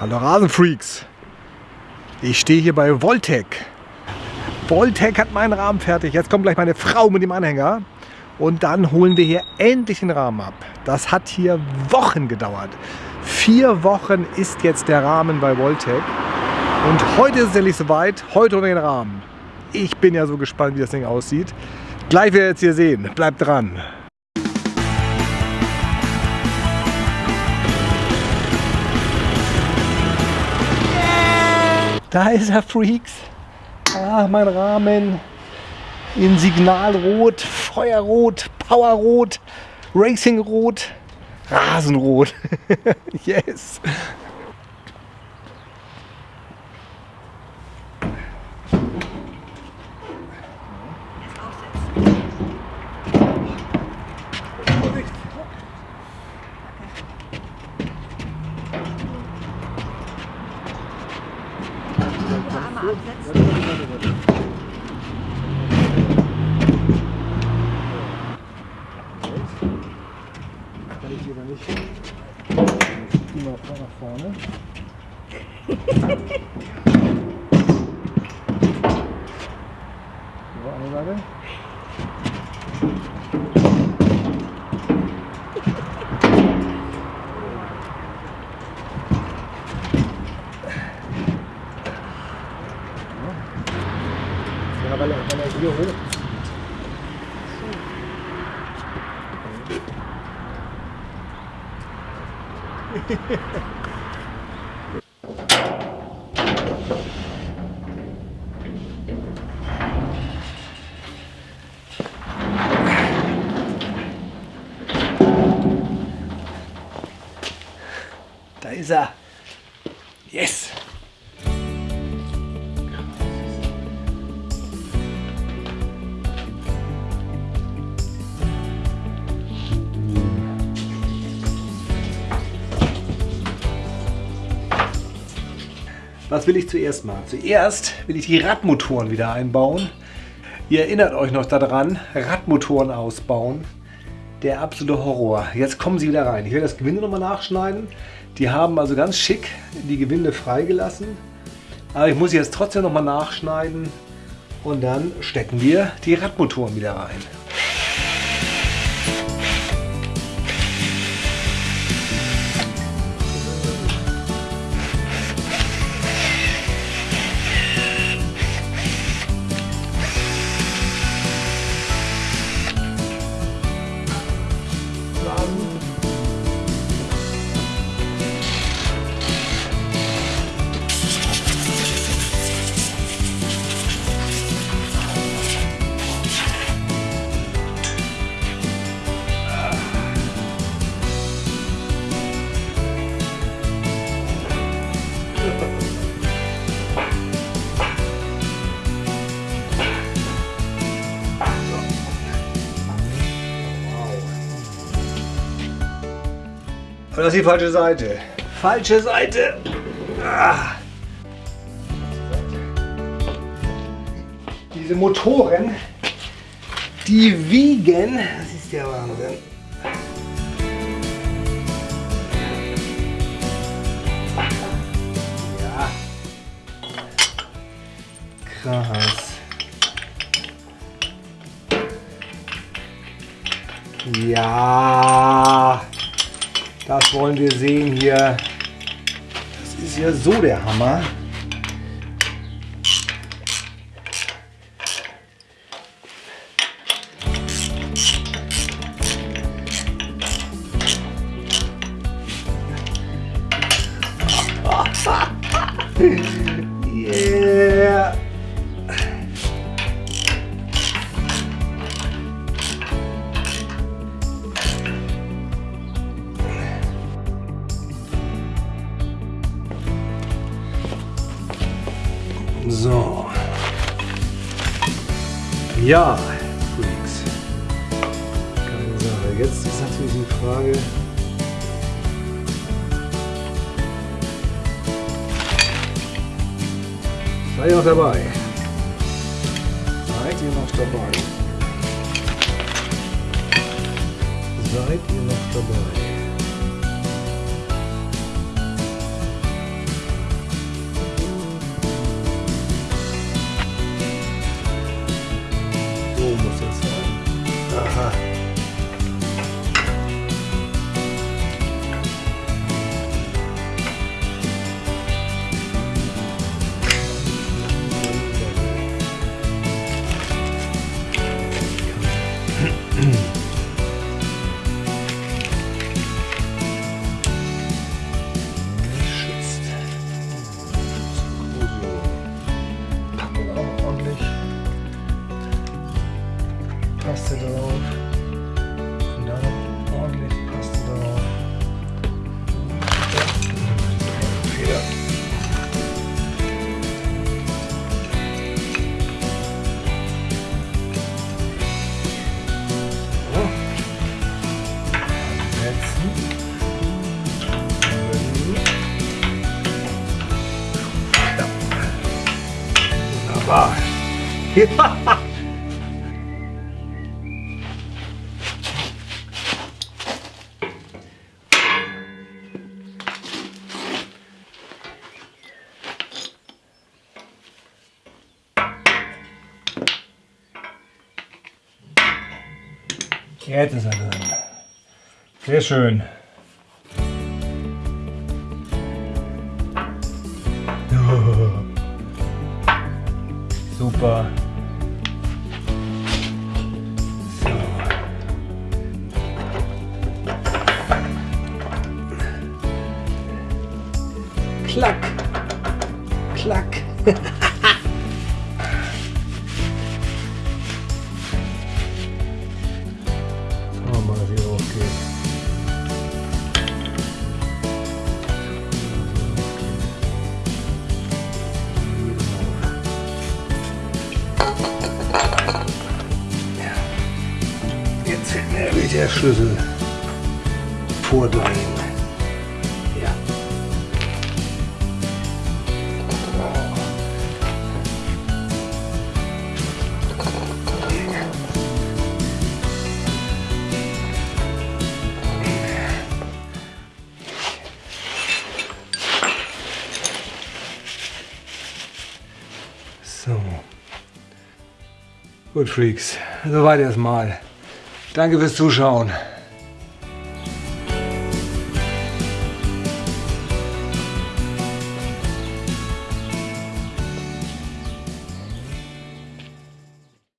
Hallo Rasenfreaks. Ich stehe hier bei Voltec. Voltec hat meinen Rahmen fertig. Jetzt kommt gleich meine Frau mit dem Anhänger. Und dann holen wir hier endlich den Rahmen ab. Das hat hier Wochen gedauert. Vier Wochen ist jetzt der Rahmen bei Voltec. Und heute ist es endlich soweit. Heute holen wir den Rahmen. Ich bin ja so gespannt, wie das Ding aussieht. Gleich werdet ihr jetzt hier sehen. Bleibt dran. Da ist er, Freaks. Ah, mein Rahmen in Signalrot, Feuerrot, Powerrot, Racingrot, Rasenrot. yes. Kann ich lieber nicht. Immer nach vorne. So, eine Seite. Ja, weil er, weil er hier hoch Da Was will ich zuerst machen? Zuerst will ich die Radmotoren wieder einbauen. Ihr erinnert euch noch daran, Radmotoren ausbauen. Der absolute Horror. Jetzt kommen sie wieder rein. Ich werde das Gewinde nochmal nachschneiden. Die haben also ganz schick die Gewinde freigelassen. Aber ich muss jetzt trotzdem nochmal nachschneiden. Und dann stecken wir die Radmotoren wieder rein. Aber das ist die falsche Seite. Falsche Seite. Ah. Diese Motoren, die wiegen, das ist der Wahnsinn. Ja. Krass. Ja. Das wollen wir sehen hier. Das ist ja so der Hammer. So. Ja, Freaks. Keine Sache. Jetzt ist natürlich die Frage. Seid ihr noch dabei? Seid ihr noch dabei? Seid ihr noch dabei? Jetzt ist er drin. Sehr schön. Super. Klack. Klack. Schauen wir mal, wie hoch geht. Jetzt fehlt mir wirklich der Schlüssel. Vordrehen. Gut, Freaks. Soweit erstmal. Danke fürs Zuschauen.